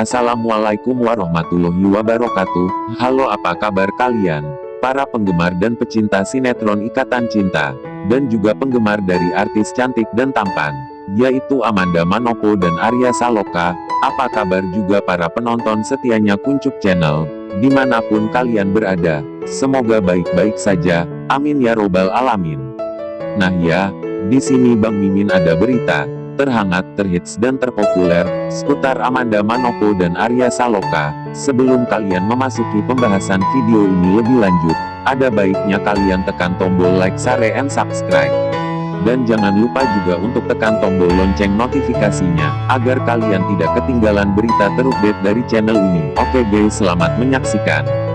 Assalamualaikum warahmatullahi wabarakatuh. Halo apa kabar kalian? Para penggemar dan pecinta sinetron Ikatan Cinta, dan juga penggemar dari artis cantik dan tampan, yaitu Amanda Manopo dan Arya Saloka. Apa kabar juga para penonton setianya Kuncup Channel, di mana pun kalian berada. Semoga baik-baik saja, amin ya robbal alamin. Nah ya, di sini Bang Mimin ada berita, terhangat, terhits dan terpopuler, seputar Amanda Manopo dan Arya Saloka. Sebelum kalian memasuki pembahasan video ini lebih lanjut, ada baiknya kalian tekan tombol like, share, and subscribe. Dan jangan lupa juga untuk tekan tombol lonceng notifikasinya, agar kalian tidak ketinggalan berita terupdate dari channel ini. Oke guys selamat menyaksikan.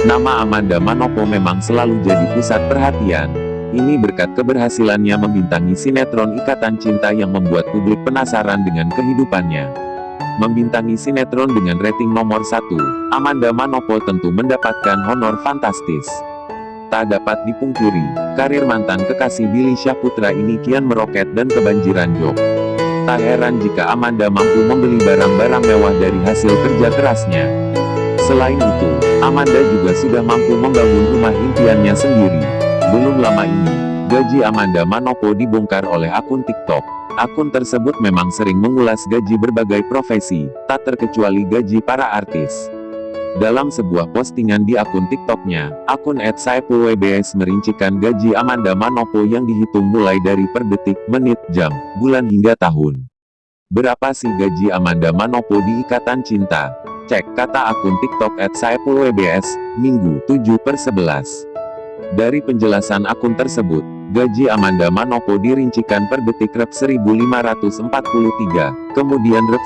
Nama Amanda Manopo memang selalu jadi pusat perhatian. Ini berkat keberhasilannya membintangi sinetron Ikatan Cinta yang membuat publik penasaran dengan kehidupannya. Membintangi sinetron dengan rating nomor satu, Amanda Manopo tentu mendapatkan honor fantastis. Tak dapat dipungkiri, karir mantan kekasih Billy Syahputra ini kian meroket dan kebanjiran job. Tak heran jika Amanda mampu membeli barang-barang mewah dari hasil kerja kerasnya. Selain itu, Amanda juga sudah mampu membangun rumah impiannya sendiri. Belum lama ini, gaji Amanda Manopo dibongkar oleh akun TikTok. Akun tersebut memang sering mengulas gaji berbagai profesi, tak terkecuali gaji para artis. Dalam sebuah postingan di akun TikToknya, akun @saipulwbs merincikan gaji Amanda Manopo yang dihitung mulai dari per detik, menit, jam, bulan hingga tahun. Berapa sih gaji Amanda Manopo di Ikatan Cinta? Cek kata akun TikTok at WBS, Minggu 7 per 11. Dari penjelasan akun tersebut, gaji Amanda Manopo dirincikan per detik rep 1543, kemudian rep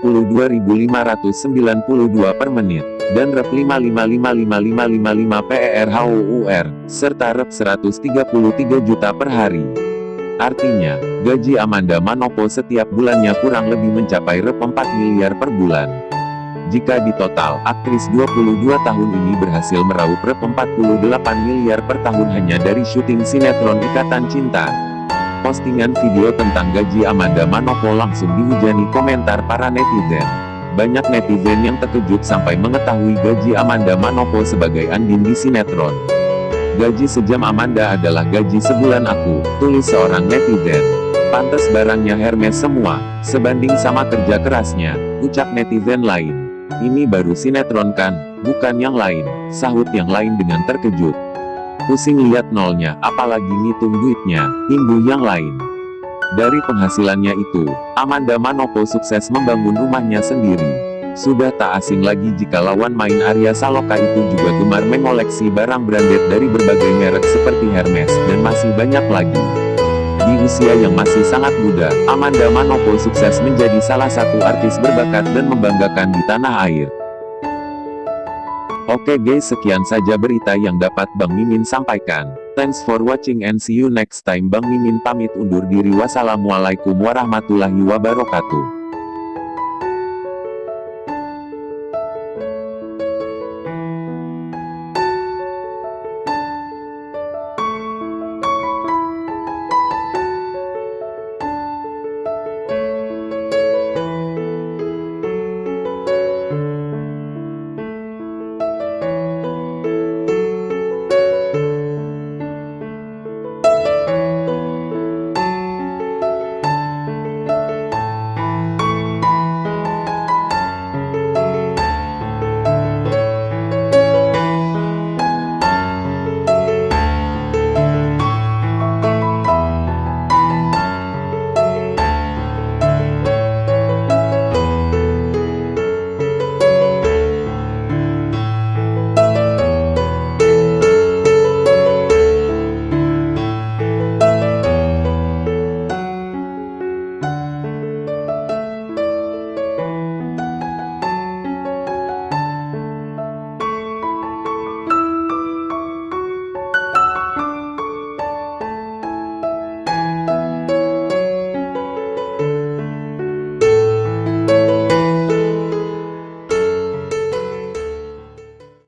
92.592 per menit, dan rep 5555555 PERHOUR, serta rep 133 juta per hari. Artinya, gaji Amanda Manopo setiap bulannya kurang lebih mencapai rep 4 miliar per bulan. Jika di total, aktris 22 tahun ini berhasil meraup rep 48 miliar per tahun hanya dari syuting sinetron Ikatan Cinta. Postingan video tentang gaji Amanda Manopo langsung dihujani komentar para netizen. Banyak netizen yang terkejut sampai mengetahui gaji Amanda Manopo sebagai Andin di sinetron. Gaji sejam Amanda adalah gaji sebulan aku, tulis seorang netizen. Pantes barangnya Hermes semua, sebanding sama kerja kerasnya, ucap netizen lain. Ini baru sinetron kan, bukan yang lain, sahut yang lain dengan terkejut. Pusing lihat nolnya, apalagi ngitung duitnya, imbuh yang lain. Dari penghasilannya itu, Amanda Manopo sukses membangun rumahnya sendiri. Sudah tak asing lagi jika lawan main Arya Saloka itu juga gemar mengoleksi barang branded dari berbagai merek seperti Hermes, dan masih banyak lagi. Di usia yang masih sangat muda, Amanda Manopo sukses menjadi salah satu artis berbakat dan membanggakan di tanah air. Oke guys sekian saja berita yang dapat Bang Mimin sampaikan. Thanks for watching and see you next time Bang Mimin pamit undur diri wassalamualaikum warahmatullahi wabarakatuh.